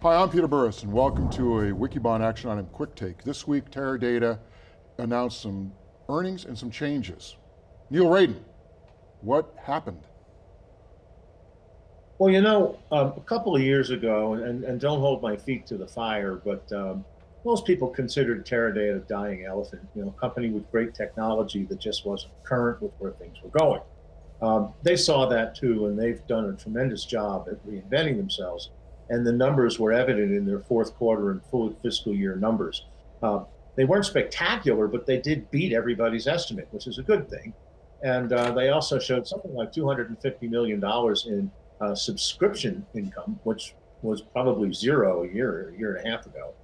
Hi, I'm Peter Burris and welcome to a Wikibon Action Item Quick Take. This week, Teradata announced some earnings and some changes. Neil Raden, what happened? Well, you know, um, a couple of years ago, and, and don't hold my feet to the fire, but um, most people considered Teradata a dying elephant, you know, a company with great technology that just wasn't current with where things were going. Um, they saw that too, and they've done a tremendous job at reinventing themselves. And the numbers were evident in their fourth quarter and full fiscal year numbers. Uh, they weren't spectacular, but they did beat everybody's estimate, which is a good thing. And uh, they also showed something like $250 million in uh, subscription income, which was probably zero a year, a year and a half ago.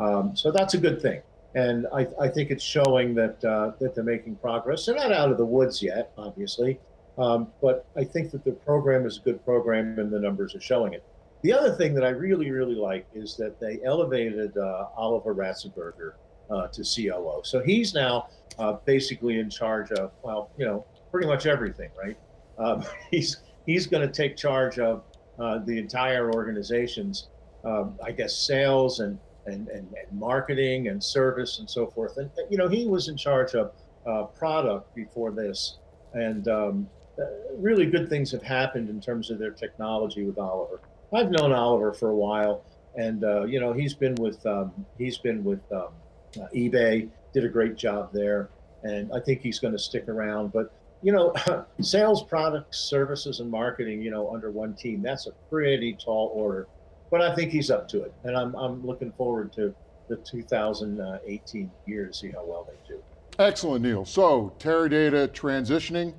Um, so that's a good thing. And I, I think it's showing that, uh, that they're making progress. They're not out of the woods yet, obviously, um, but I think that the program is a good program and the numbers are showing it. The other thing that I really, really like is that they elevated uh, Oliver Ratzesberger uh, to COO. So he's now uh, basically in charge of, well, you know, pretty much everything, right? Um, he's he's going to take charge of uh, the entire organization's, um, I guess, sales and, and, and, and, marketing and service and so forth. And, you know, he was in charge of uh, product before this. And um, uh, really good things have happened in terms of their technology with Oliver. I've known Oliver for a while. And, uh, you know, he's been with, um, he's been with um, uh, eBay, did a great job there. And I think he's going to stick around. But you know, sales, products, services, and marketing, you know, under one team, that's a pretty tall order. But I think he's up to it. And I'm, I'm looking forward to the 2018 year to see how well they do. Excellent, Neil. So, Teradata transitioning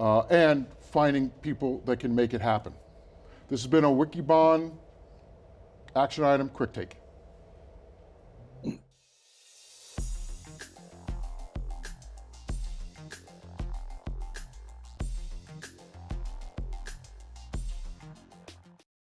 uh, and finding people that can make it happen. This has been a Wikibon action item quick take.